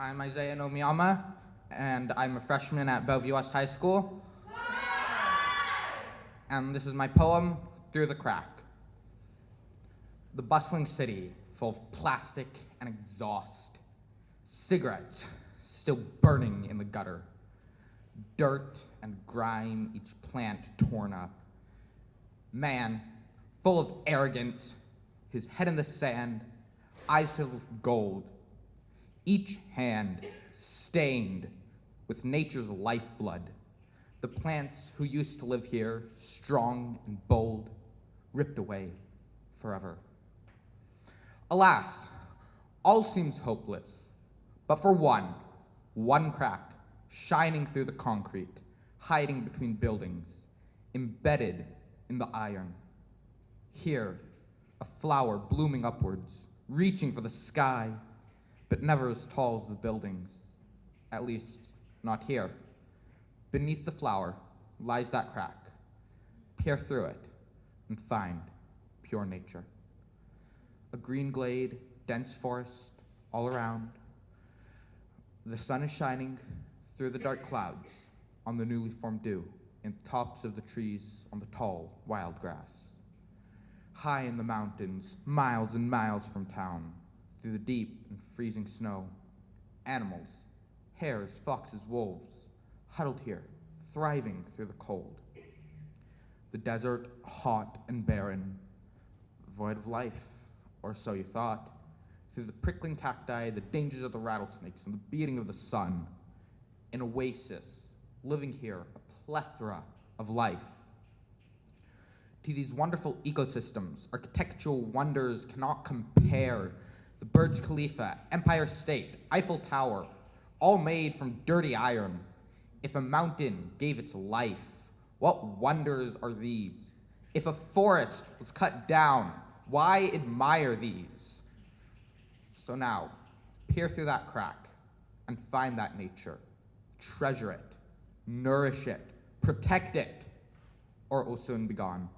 I'm Isaiah Nomiyama, and I'm a freshman at Bellevue West High School. And this is my poem, Through the Crack. The bustling city, full of plastic and exhaust. Cigarettes still burning in the gutter. Dirt and grime, each plant torn up. Man, full of arrogance, his head in the sand, eyes filled with gold. Each hand stained with nature's lifeblood. The plants who used to live here, strong and bold, ripped away forever. Alas, all seems hopeless, but for one, one crack, shining through the concrete, hiding between buildings, embedded in the iron. Here, a flower blooming upwards, reaching for the sky, but never as tall as the buildings. At least, not here. Beneath the flower lies that crack. Peer through it and find pure nature. A green glade, dense forest all around. The sun is shining through the dark clouds on the newly formed dew in tops of the trees on the tall wild grass. High in the mountains, miles and miles from town, through the deep and freezing snow, animals, hares, foxes, wolves, huddled here, thriving through the cold. The desert, hot and barren, void of life, or so you thought. Through the prickling cacti, the dangers of the rattlesnakes, and the beating of the sun, an oasis, living here, a plethora of life. To these wonderful ecosystems, architectural wonders cannot compare. The Burj Khalifa, Empire State, Eiffel Tower, all made from dirty iron. If a mountain gave its life, what wonders are these? If a forest was cut down, why admire these? So now, peer through that crack and find that nature. Treasure it, nourish it, protect it, or it will soon be gone.